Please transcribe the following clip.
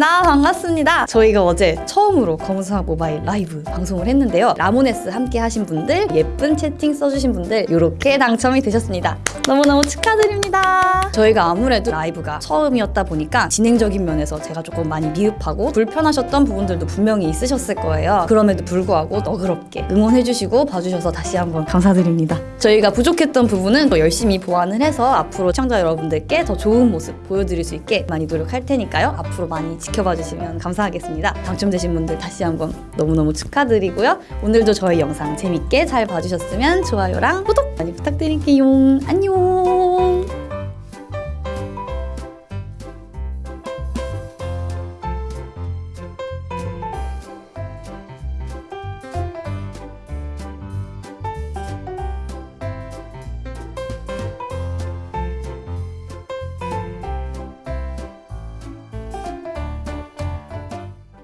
반갑습니다. 반갑습니다. 저희가 어제 처음으로 검은수학 모바일 라이브 방송을 했는데요. 라모네스 함께 하신 분들, 예쁜 채팅 써주신 분들 이렇게 당첨이 되셨습니다. 너무너무 축하드립니다. 저희가 아무래도 라이브가 처음이었다 보니까 진행적인 면에서 제가 조금 많이 미흡하고 불편하셨던 부분들도 분명히 있으셨을 거예요. 그럼에도 불구하고 너그럽게 응원해주시고 봐주셔서 다시 한번 감사드립니다. 저희가 부족했던 부분은 더 열심히 보완을 해서 앞으로 시청자 여러분들께 더 좋은 모습 보여드릴 수 있게 많이 노력할 테니까요. 앞으로 많이 지켜봐 주시면 감사하겠습니다. 당첨되신 분들 다시 한번 너무너무 축하드리고요. 오늘도 저희 영상 재밌게 잘 봐주셨으면 좋아요랑 구독 많이 부탁드릴게요. 안녕.